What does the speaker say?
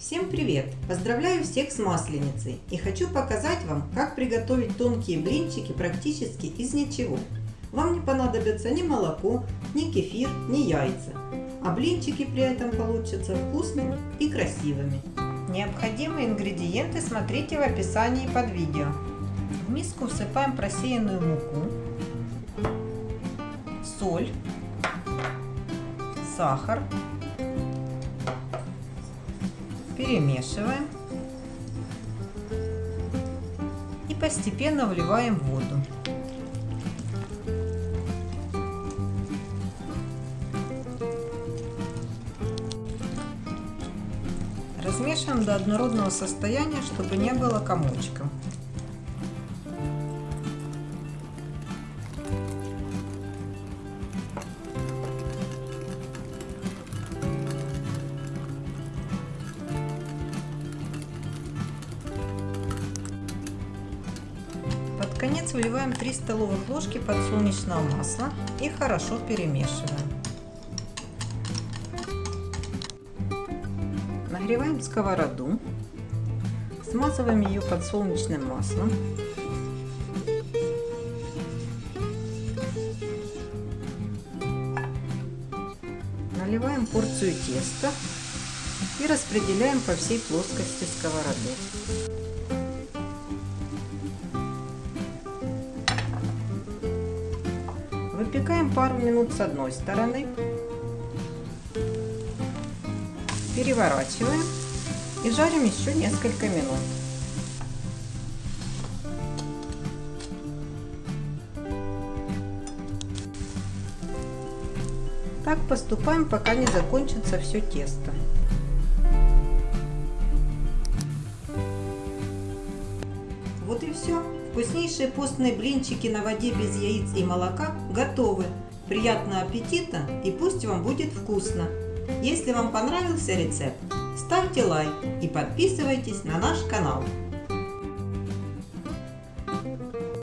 Всем привет! Поздравляю всех с Масленицей и хочу показать вам, как приготовить тонкие блинчики практически из ничего. Вам не понадобится ни молоко, ни кефир, ни яйца, а блинчики при этом получатся вкусными и красивыми. Необходимые ингредиенты смотрите в описании под видео. В миску всыпаем просеянную муку, соль, сахар, перемешиваем и постепенно вливаем воду. Размешиваем до однородного состояния, чтобы не было комочков. Конец выливаем 3 столовых ложки подсолнечного масла и хорошо перемешиваем. Нагреваем сковороду, смазываем ее подсолнечным маслом. Наливаем порцию теста и распределяем по всей плоскости сковороды. Выпекаем пару минут с одной стороны. Переворачиваем и жарим еще несколько минут. Так поступаем, пока не закончится все тесто. Вот и все. Вкуснейшие постные блинчики на воде без яиц и молока готовы. Приятного аппетита и пусть вам будет вкусно. Если вам понравился рецепт, ставьте лайк и подписывайтесь на наш канал.